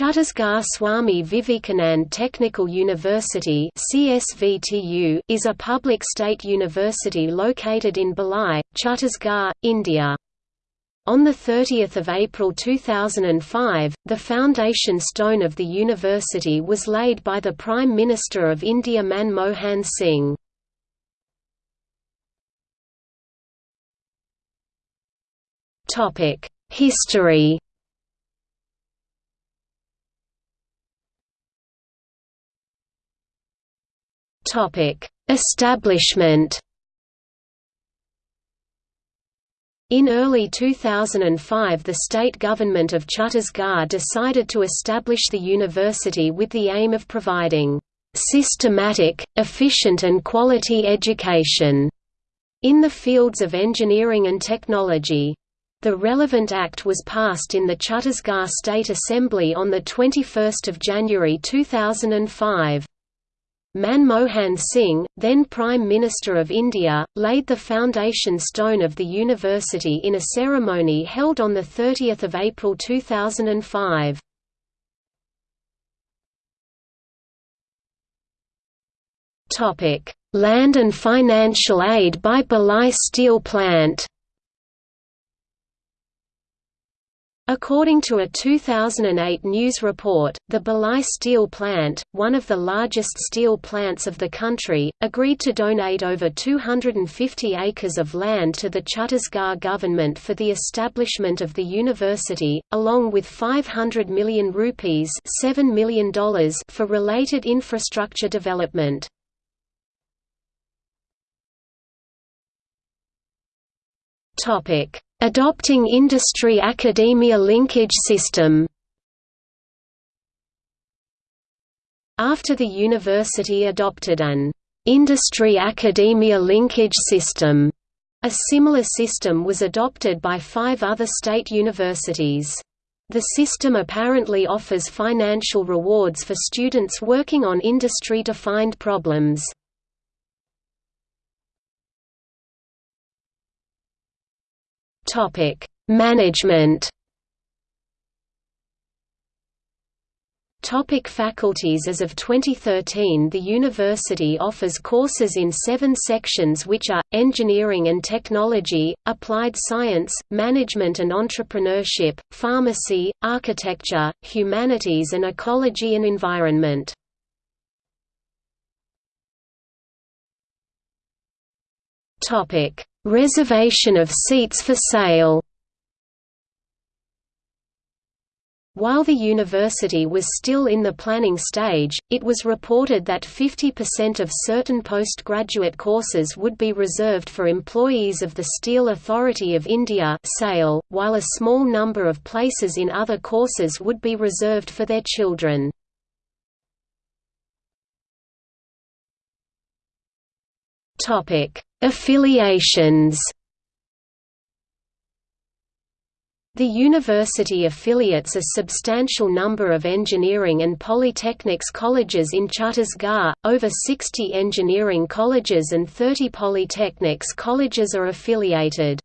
Chhattisgarh Swami Vivekanand Technical University (CSVTU) is a public state university located in Bhilai, Chhattisgarh, India. On 30 April 2005, the foundation stone of the university was laid by the Prime Minister of India Manmohan Singh. History Topic: Establishment. In early 2005 the state government of Chhattisgarh decided to establish the university with the aim of providing systematic, efficient and quality education in the fields of engineering and technology. The relevant act was passed in the Chhattisgarh State Assembly on 21 January 2005. Manmohan Singh, then Prime Minister of India, laid the foundation stone of the university in a ceremony held on 30 April 2005. Land and financial aid by Bhilai Steel Plant According to a 2008 news report, the Bhilai Steel Plant, one of the largest steel plants of the country, agreed to donate over 250 acres of land to the Chhattisgarh government for the establishment of the university, along with 500 million rupees $7 million for related infrastructure development. Adopting industry-academia linkage system After the university adopted an industry-academia linkage system, a similar system was adopted by five other state universities. The system apparently offers financial rewards for students working on industry-defined problems. Topic: Management. Topic faculties As of 2013 the university offers courses in seven sections which are, Engineering and Technology, Applied Science, Management and Entrepreneurship, Pharmacy, Architecture, Humanities and Ecology and Environment. Reservation of seats for SAIL While the university was still in the planning stage, it was reported that 50% of certain postgraduate courses would be reserved for employees of the Steel Authority of India while a small number of places in other courses would be reserved for their children. Affiliations The university affiliates a substantial number of engineering and polytechnics colleges in Chhattisgarh, over 60 engineering colleges and 30 polytechnics colleges are affiliated.